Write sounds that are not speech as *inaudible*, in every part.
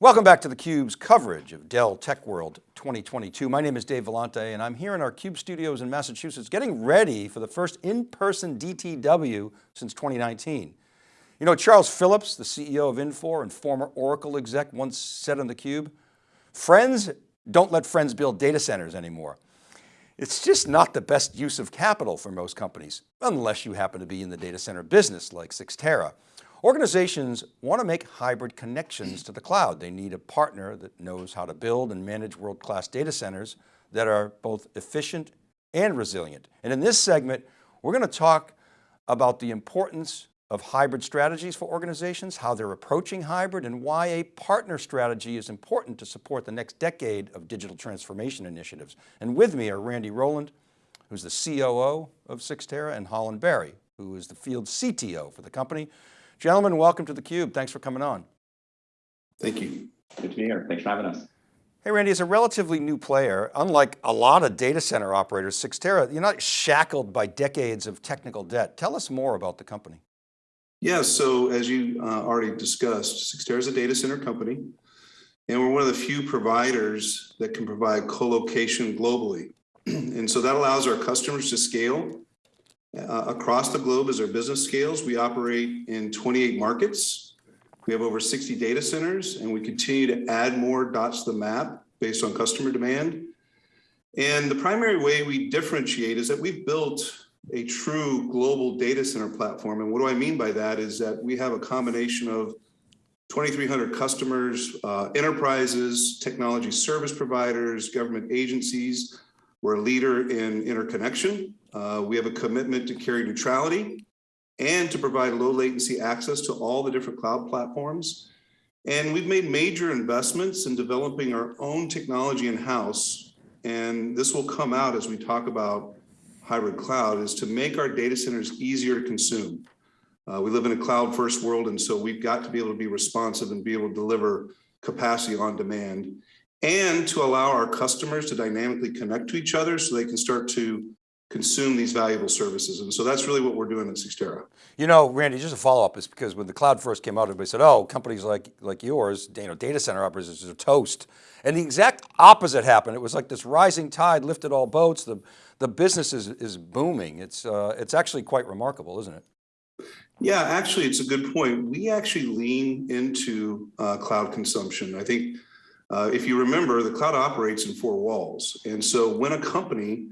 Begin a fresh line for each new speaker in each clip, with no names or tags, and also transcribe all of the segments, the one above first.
Welcome back to theCUBE's coverage of Dell Tech World 2022. My name is Dave Vellante and I'm here in our CUBE studios in Massachusetts getting ready for the first in-person DTW since 2019. You know, Charles Phillips, the CEO of Infor and former Oracle exec once said on theCUBE, friends don't let friends build data centers anymore. It's just not the best use of capital for most companies, unless you happen to be in the data center business like Cyxtera. Organizations want to make hybrid connections to the cloud. They need a partner that knows how to build and manage world-class data centers that are both efficient and resilient. And in this segment, we're going to talk about the importance of hybrid strategies for organizations, how they're approaching hybrid and why a partner strategy is important to support the next decade of digital transformation initiatives. And with me are Randy Rowland, who's the COO of Cyxtera and Holland Berry, who is the field CTO for the company. Gentlemen, welcome to theCUBE. Thanks for coming on.
Thank you.
Good to be here. Thanks for having us.
Hey Randy, as a relatively new player, unlike a lot of data center operators, Cyxtera, you're not shackled by decades of technical debt. Tell us more about the company.
Yeah, so as you uh, already discussed, Cyxtera is a data center company, and we're one of the few providers that can provide co-location globally. *clears throat* and so that allows our customers to scale uh, across the globe as our business scales. We operate in 28 markets. We have over 60 data centers and we continue to add more dots to the map based on customer demand. And the primary way we differentiate is that we've built a true global data center platform. And what do I mean by that is that we have a combination of 2,300 customers, uh, enterprises, technology service providers, government agencies. We're a leader in interconnection. Uh, we have a commitment to carrier neutrality and to provide low latency access to all the different cloud platforms. And we've made major investments in developing our own technology in-house. And this will come out as we talk about hybrid cloud is to make our data centers easier to consume. Uh, we live in a cloud first world, and so we've got to be able to be responsive and be able to deliver capacity on demand and to allow our customers to dynamically connect to each other so they can start to consume these valuable services. And so that's really what we're doing at Cyxtera.
You know, Randy, just a follow up is because when the cloud first came out, everybody said, oh, companies like, like yours, you know, data center operators are toast. And the exact opposite happened. It was like this rising tide lifted all boats. The, the business is, is booming. It's, uh, it's actually quite remarkable, isn't it?
Yeah, actually, it's a good point. We actually lean into uh, cloud consumption. I think uh, if you remember, the cloud operates in four walls. And so when a company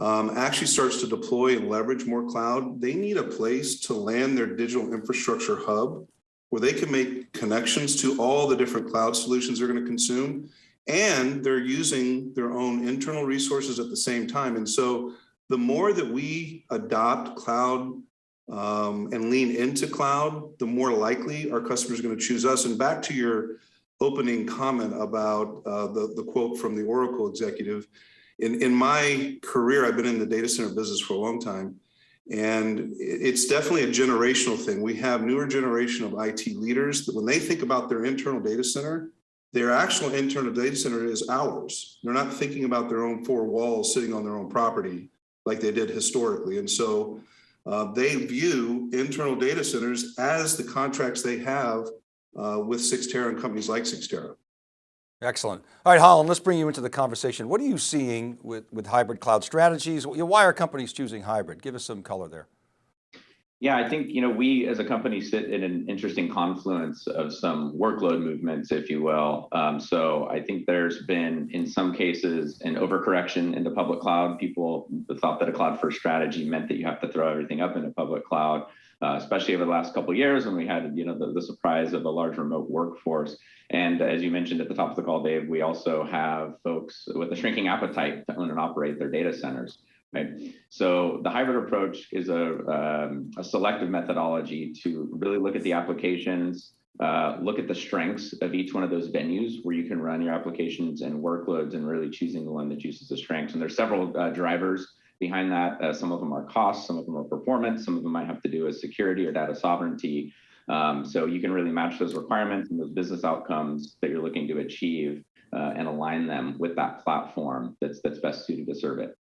um, actually starts to deploy and leverage more cloud, they need a place to land their digital infrastructure hub where they can make connections to all the different cloud solutions they're going to consume. And they're using their own internal resources at the same time. And so the more that we adopt cloud um, and lean into cloud, the more likely our customers are going to choose us. And back to your opening comment about uh, the, the quote from the Oracle executive, in, in my career, I've been in the data center business for a long time, and it's definitely a generational thing. We have newer generation of IT leaders that when they think about their internal data center, their actual internal data center is ours. They're not thinking about their own four walls sitting on their own property like they did historically. And so uh, they view internal data centers as the contracts they have uh, with Cyxtera and companies like Cyxtera.
Excellent. All right, Holland, let's bring you into the conversation. What are you seeing with, with hybrid cloud strategies? Why are companies choosing hybrid? Give us some color there.
Yeah, I think you know we as a company sit in an interesting confluence of some workload movements, if you will. Um, so I think there's been, in some cases, an overcorrection in the public cloud. People thought that a cloud first strategy meant that you have to throw everything up in a public cloud uh, especially over the last couple of years when we had you know the, the surprise of a large remote workforce. And as you mentioned at the top of the call, Dave, we also have folks with a shrinking appetite to own and operate their data centers. Right. So the hybrid approach is a, um, a selective methodology to really look at the applications, uh, look at the strengths of each one of those venues where you can run your applications and workloads and really choosing the one that uses the strengths. And there's several uh, drivers Behind that, uh, some of them are cost, some of them are performance, some of them might have to do with security or data sovereignty. Um, so you can really match those requirements and those business outcomes that you're looking to achieve uh, and align them with that platform that's, that's best suited to serve it.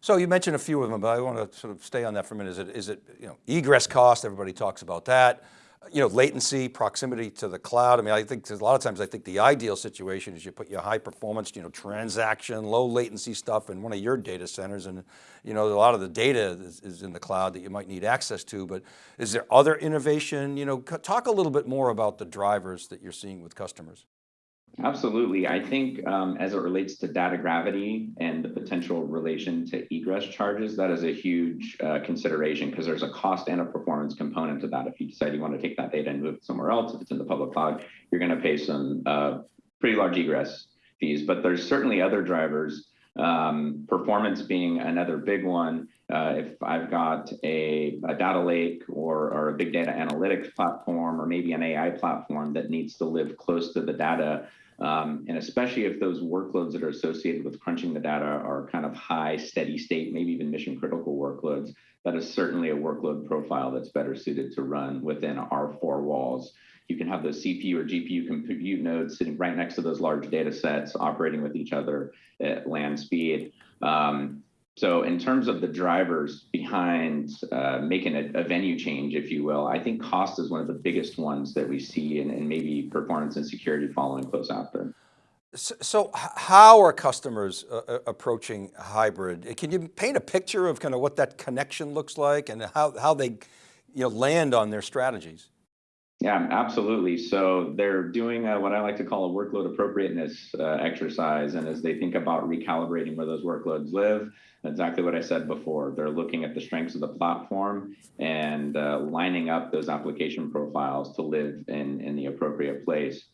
So you mentioned a few of them, but I want to sort of stay on that for a minute. Is it, is it you know, egress cost, everybody talks about that. You know, latency, proximity to the cloud. I mean, I think a lot of times I think the ideal situation is you put your high performance, you know, transaction, low latency stuff in one of your data centers. And, you know, a lot of the data is, is in the cloud that you might need access to, but is there other innovation? You know, talk a little bit more about the drivers that you're seeing with customers.
Absolutely. I think um, as it relates to data gravity and the potential relation to egress charges, that is a huge uh, consideration because there's a cost and a performance component to that. If you decide you want to take that data and move it somewhere else, if it's in the public cloud, you're going to pay some uh, pretty large egress fees. But there's certainly other drivers, um, performance being another big one. Uh, if I've got a, a data lake or, or, a big data analytics platform or maybe an AI platform that needs to live close to the data, um, and especially if those workloads that are associated with crunching the data are kind of high, steady state, maybe even mission critical workloads, that is certainly a workload profile that's better suited to run within our four walls. You can have those CPU or GPU compute nodes sitting right next to those large data sets operating with each other at land speed. Um, so in terms of the drivers behind uh, making a, a, venue change, if you will, I think cost is one of the biggest ones that we see and, and maybe performance and security following close after.
So, so how are customers uh, uh, approaching hybrid? Can you paint a picture of kind of what that connection looks like and how, how they you know, land on their strategies?
Yeah, absolutely. So they're doing a, what I like to call a workload appropriateness uh, exercise. And as they think about recalibrating where those workloads live, exactly what I said before, they're looking at the strengths of the platform and uh, lining up those application profiles to live in, in the appropriate place.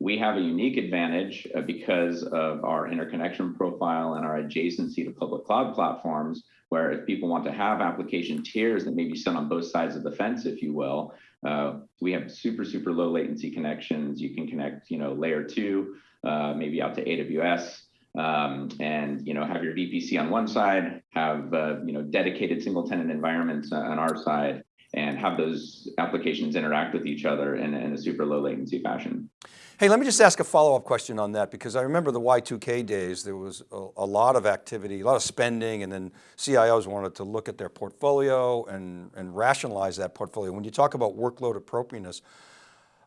We have a unique advantage uh, because of our interconnection profile and our adjacency to public cloud platforms, where if people want to have application tiers that maybe sit on both sides of the fence, if you will, uh, we have super, super low latency connections. You can connect, you know, layer two, uh, maybe out to AWS, um, and you know have your VPC on one side, have uh, you know dedicated single tenant environments on our side, and have those applications interact with each other in, in a super low latency fashion.
Hey, let me just ask a follow-up question on that because I remember the Y2K days, there was a, a, lot of activity, a lot of spending, and then CIOs wanted to look at their portfolio and, and rationalize that portfolio. When you talk about workload appropriateness,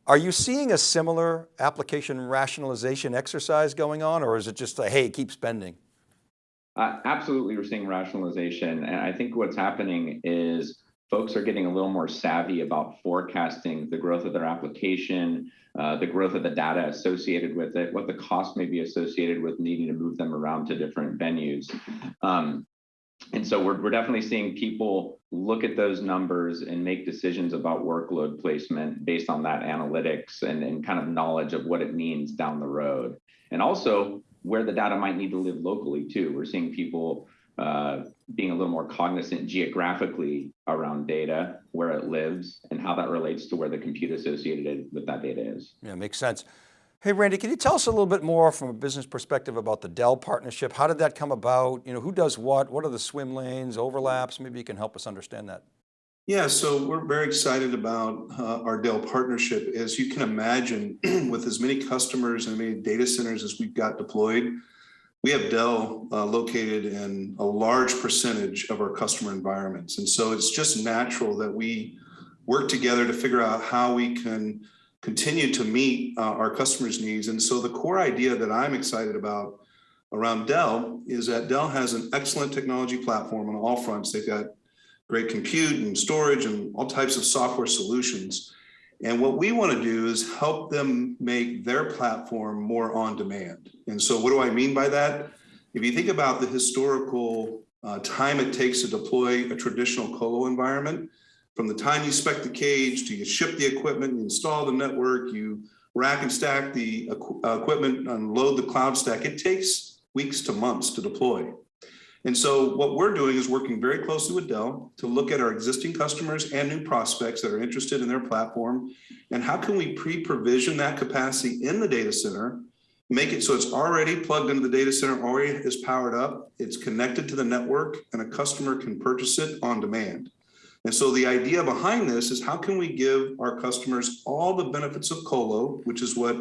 are you seeing a similar application rationalization exercise going on, or is it just a, hey, keep spending?
Uh, absolutely, we're seeing rationalization. And I think what's happening is folks are getting a little more savvy about forecasting the growth of their application, uh, the growth of the data associated with it, what the cost may be associated with needing to move them around to different venues. Um, and so we're, we're definitely seeing people look at those numbers and make decisions about workload placement based on that analytics and, and kind of knowledge of what it means down the road. And also where the data might need to live locally too. We're seeing people uh, being a little more cognizant geographically around data, where it lives, and how that relates to where the compute associated with that data is.
Yeah, makes sense. Hey, Randy, can you tell us a little bit more from a business perspective about the Dell partnership? How did that come about? You know, who does what? What are the swim lanes, overlaps? Maybe you can help us understand that.
Yeah, so we're very excited about uh, our Dell partnership. As you can imagine, *clears throat* with as many customers and many data centers as we've got deployed, we have Dell uh, located in a large percentage of our customer environments. And so it's just natural that we work together to figure out how we can continue to meet uh, our customers' needs. And so the core idea that I'm excited about around Dell is that Dell has an excellent technology platform on all fronts. They've got great compute and storage and all types of software solutions. And what we want to do is help them make their platform more on demand. And so what do I mean by that? If you think about the historical uh, time it takes to deploy a traditional colo environment, from the time you spec the cage to you ship the equipment, you install the network, you rack and stack the uh, equipment, unload the cloud stack, it takes weeks to months to deploy. And so what we're doing is working very closely with Dell to look at our existing customers and new prospects that are interested in their platform. And how can we pre-provision that capacity in the data center, make it so it's already plugged into the data center, already is powered up, it's connected to the network, and a customer can purchase it on demand. And so the idea behind this is how can we give our customers all the benefits of Colo, which is what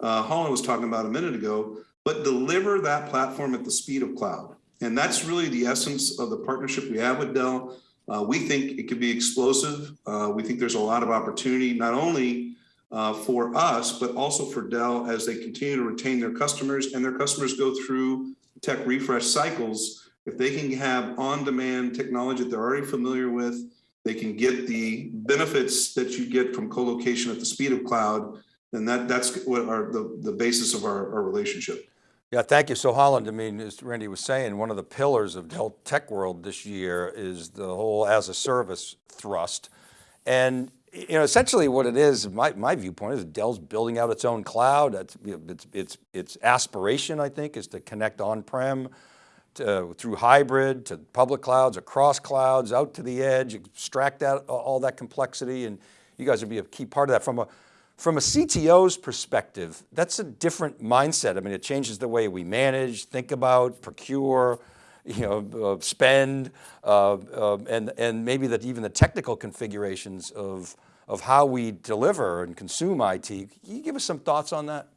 uh, Holland was talking about a minute ago, but deliver that platform at the speed of cloud. And that's really the essence of the partnership we have with Dell. Uh, we think it could be explosive. Uh, we think there's a lot of opportunity, not only uh, for us, but also for Dell as they continue to retain their customers and their customers go through tech refresh cycles. If they can have on-demand technology that they're already familiar with, they can get the benefits that you get from co-location at the speed of cloud, then that, that's what our, the, the basis of our, our relationship.
Yeah, thank you. So Holland, I mean, as Randy was saying, one of the pillars of Dell Tech World this year is the whole as a service thrust. And you know, essentially what it is, my, my viewpoint is Dell's building out its own cloud. It's, it's, its aspiration, I think, is to connect on-prem to, through hybrid to public clouds, across clouds, out to the edge, extract that, all that complexity. And you guys would be a key part of that from a, from a CTO's perspective, that's a different mindset. I mean, it changes the way we manage, think about, procure, you know, uh, spend, uh, uh, and, and maybe that even the technical configurations of, of how we deliver and consume IT. Can you give us some thoughts on that?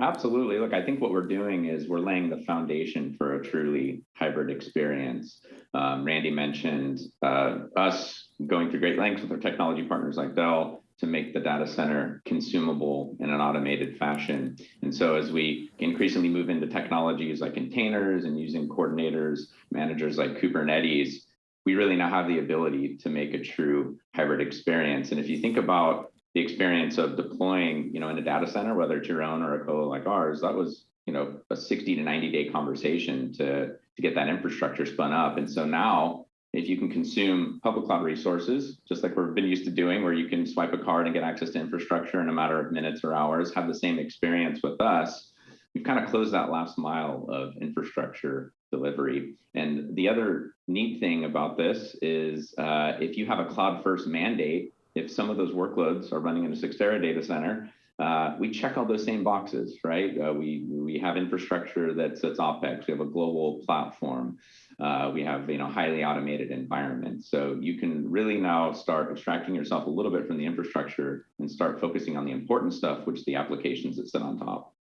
Absolutely. Look, I think what we're doing is we're laying the foundation for a truly hybrid experience. Um, Randy mentioned uh, us going through great lengths with our technology partners like Dell to make the data center consumable in an automated fashion. And so as we increasingly move into technologies like containers and using coordinators, managers like Kubernetes, we really now have the ability to make a true hybrid experience. And if you think about the experience of deploying, you know, in a data center, whether it's your own or a colo like ours, that was, you know, a 60 to 90 day conversation to, to get that infrastructure spun up. And so now if you can consume public cloud resources, just like we've been used to doing, where you can swipe a card and get access to infrastructure in a matter of minutes or hours, have the same experience with us, we've kind of closed that last mile of infrastructure delivery. And the other neat thing about this is uh, if you have a cloud first mandate, if some of those workloads are running in a Cyxtera data center, uh, we check all those same boxes, right? Uh, we we have infrastructure that's that's OpEx. We have a global platform. Uh, we have you know highly automated environments. So you can really now start extracting yourself a little bit from the infrastructure and start focusing on the important stuff, which the applications that sit on top.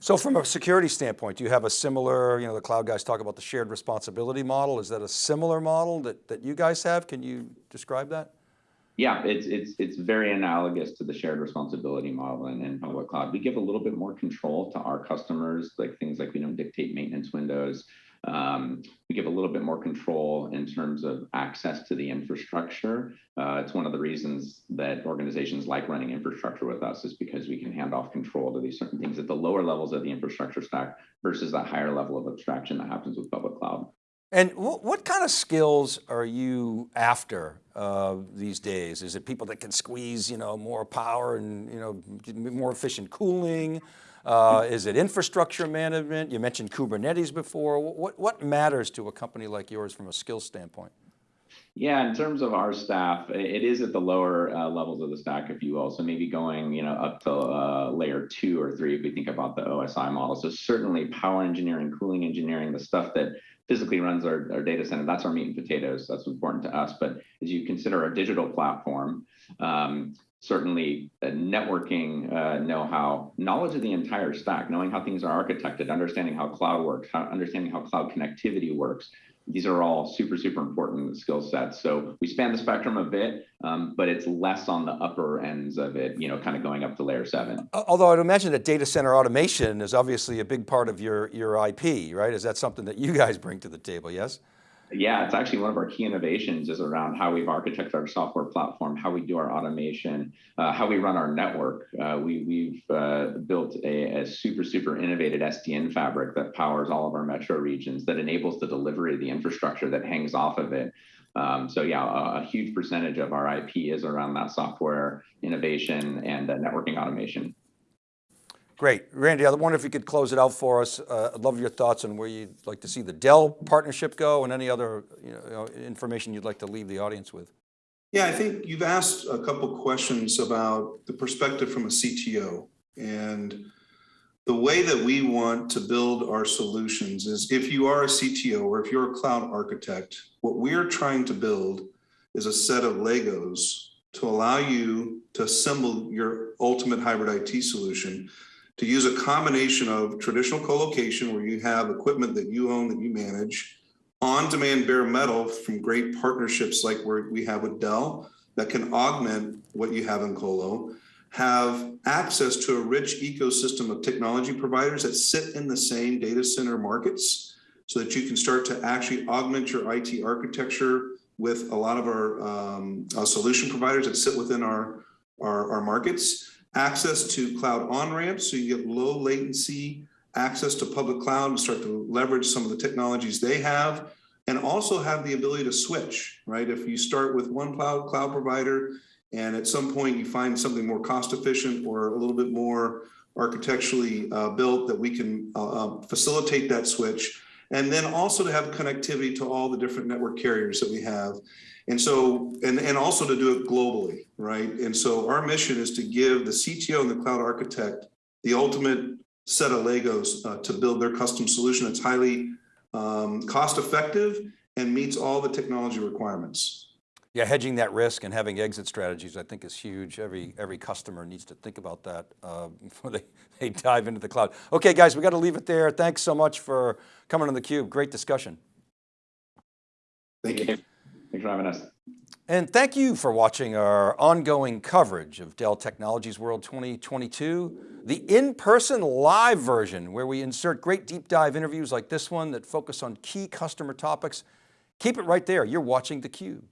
So from a security standpoint, do you have a similar, you know, the cloud guys talk about the shared responsibility model. Is that a similar model that, that you guys have? Can you describe that?
Yeah, it's it's it's very analogous to the shared responsibility model in, in public cloud. We give a little bit more control to our customers, like things like we don't dictate maintenance windows. Um, we give a little bit more control in terms of access to the infrastructure. Uh, it's one of the reasons that organizations like running infrastructure with us is because we can hand off control to these certain things at the lower levels of the infrastructure stack versus that higher level of abstraction that happens with public cloud.
And what, kind of skills are you after uh, these days? Is it people that can squeeze, you know, more power and, you know, more efficient cooling? Uh, is it infrastructure management? You mentioned Kubernetes before. What, what matters to a company like yours from a skill standpoint?
Yeah, in terms of our staff, it is at the lower uh, levels of the stack, if you will. So maybe going, you know, up to uh, layer two or three if we think about the OSI model. So certainly power engineering, cooling engineering, the stuff that physically runs our, our data center. That's our meat and potatoes. That's important to us. But as you consider a digital platform, um, certainly networking uh, know-how, knowledge of the entire stack, knowing how things are architected, understanding how cloud works, how, understanding how cloud connectivity works, these are all super, super important skill sets. So we span the spectrum a bit, um, but it's less on the upper ends of it, you know, kind of going up to layer seven.
Although I'd imagine that data center automation is obviously a big part of your, your IP, right? Is that something that you guys bring to the table, yes?
Yeah, it's actually one of our key innovations is around how we've architected our software platform, how we do our automation, uh, how we run our network. Uh, we, have uh, a, a, super, super innovative SDN fabric that powers all of our metro regions that enables the delivery of the infrastructure that hangs off of it. Um, so yeah, a, a, huge percentage of our IP is around that software innovation and uh, networking automation.
Great. Randy, I wonder if you could close it out for us. Uh, I'd love your thoughts on where you'd like to see the Dell partnership go and any other you know, information you'd like to leave the audience with.
Yeah, I think you've asked a couple questions about the perspective from a CTO and the way that we want to build our solutions is if you are a CTO or if you're a cloud architect, what we're trying to build is a set of Legos to allow you to assemble your ultimate hybrid IT solution to use a combination of traditional co-location where you have equipment that you own that you manage on-demand bare metal from great partnerships like we have with Dell that can augment what you have in Colo, have access to a rich ecosystem of technology providers that sit in the same data center markets so that you can start to actually augment your IT architecture with a lot of our um, uh, solution providers that sit within our, our, our markets. Access to cloud on-ramps so you get low latency access to public cloud and start to leverage some of the technologies they have and also have the ability to switch, right? If you start with one cloud cloud provider and at some point you find something more cost efficient or a little bit more architecturally uh, built that we can uh, uh, facilitate that switch. And then also to have connectivity to all the different network carriers that we have. And so, and, and also to do it globally, right? And so our mission is to give the CTO and the cloud architect the ultimate set of Legos uh, to build their custom solution that's highly um, cost effective and meets all the technology requirements.
Yeah, hedging that risk and having exit strategies, I think is huge. Every, every customer needs to think about that uh, *laughs* before they, they dive into the cloud. Okay, guys, we got to leave it there. Thanks so much for coming on theCUBE. Great discussion.
Thank you.
Thanks for having us.
And thank you for watching our ongoing coverage of Dell Technologies World 2022, the in-person live version where we insert great deep dive interviews like this one that focus on key customer topics. Keep it right there, you're watching theCUBE.